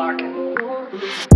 Larkin.